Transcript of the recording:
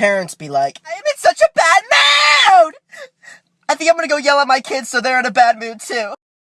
parents be like, I am in such a bad mood! I think I'm gonna go yell at my kids so they're in a bad mood too.